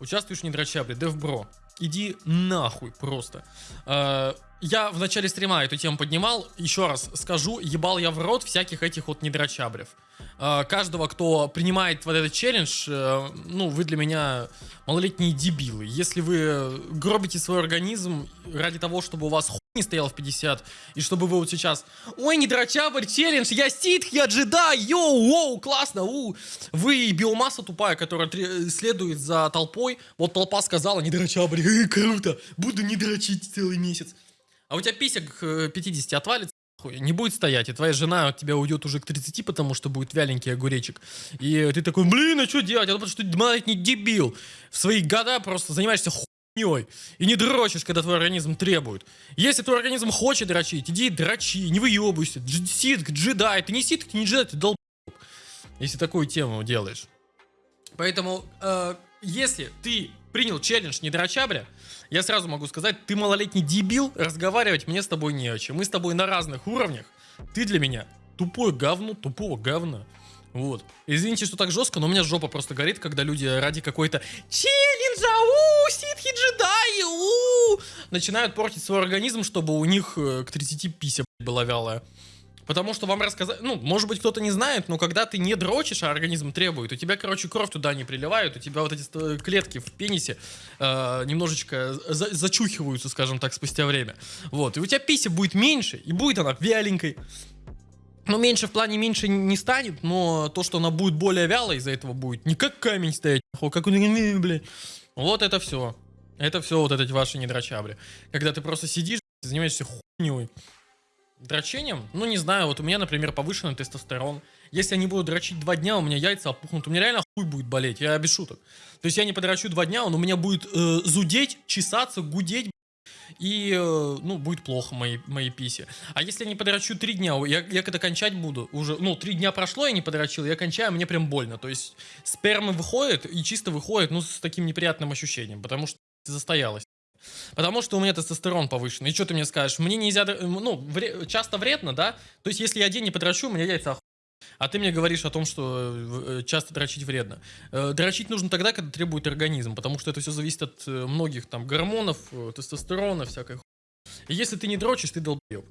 участвуешь в недрочабре, девбро, иди нахуй просто. Э, я в начале стрима эту тему поднимал, еще раз скажу, ебал я в рот всяких этих вот недрочабрев. Э, каждого, кто принимает вот этот челлендж, э, ну, вы для меня малолетние дебилы. Если вы гробите свой организм ради того, чтобы у вас не стоял в 50, и чтобы вы вот сейчас, ой, недрочабрь, челлендж, я ситх, я джедай, йоу, воу, классно, у. Вы биомасса тупая, которая следует за толпой, вот толпа сказала, недрочабрь, э, круто, буду не дрочить целый месяц. А у тебя пися к э, 50 отвалится, не будет стоять, и твоя жена от тебя уйдет уже к 30, потому что будет вяленький огуречек. И ты такой, блин, а что делать? А потому что ты малолетний дебил. В свои года просто занимаешься хуйней. И не дрочишь, когда твой организм требует. Если твой организм хочет дрочить, иди дрочи, не выебывайся. Ситк, джедай, ты не ситк, не джедай, ты долб. Если такую тему делаешь. Поэтому, э, если ты принял челлендж не дрочабря, я сразу могу сказать, ты малолетний дебил, разговаривать мне с тобой не о чем. Мы с тобой на разных уровнях. Ты для меня тупое говно, тупого говна. Вот. Извините, что так жестко, но у меня жопа просто горит, когда люди ради какой-то челленджа, у, ситхи джедаи, у, начинают портить свой организм, чтобы у них э, к 30 пися была вялая. Потому что вам рассказать, ну, может быть, кто-то не знает, но когда ты не дрочишь, а организм требует, у тебя, короче, кровь туда не приливает, у тебя вот эти ст- клетки в пенисе э, немножечко за- зачухиваются, скажем так, спустя время. Вот, и у тебя пися будет меньше, и будет она вяленькой. Ну, меньше в плане меньше не станет, но то, что она будет более вялой, из-за этого будет не как камень стоять, нахуй, как он, блядь. Вот это все. Это все вот эти ваши недрочабли. Когда ты просто сидишь, занимаешься хуйней. Дрочением? Ну, не знаю, вот у меня, например, повышенный тестостерон. Если я не буду дрочить два дня, у меня яйца опухнут, у меня реально хуй будет болеть, я без шуток. То есть я не подрочу два дня, он у меня будет э, зудеть, чесаться, гудеть, и, э, ну, будет плохо моей, моей писе. А если я не подрочу три дня, я, я когда кончать буду, уже, ну, три дня прошло, я не подрочил, я кончаю, мне прям больно. То есть сперма выходит и чисто выходит, ну, с таким неприятным ощущением, потому что застоялась. Потому что у меня тестостерон повышенный. И что ты мне скажешь? Мне нельзя, ну, вре- часто вредно, да? То есть, если я день не подрочу, у меня яйца А ты мне говоришь о том, что э, часто дрочить вредно. Э, Дрочить нужно тогда, когда требует организм, потому что это все зависит от э, многих там гормонов, э, тестостерона, всякой ху- если ты не дрочишь, ты долбоеб.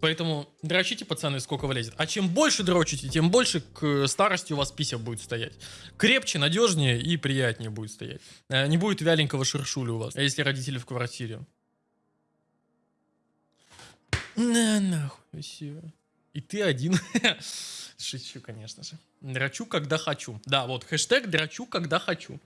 Поэтому дрочите, пацаны, сколько влезет. А чем больше дрочите, тем больше к э, старости у вас пися будет стоять. Крепче, надежнее и приятнее будет стоять. Э, Не будет вяленького шершуля у вас, если родители в квартире. На нахуй, все. И ты один. Шучу, конечно же. Дрочу, когда хочу. Да, вот, хэштег дрочу, когда хочу.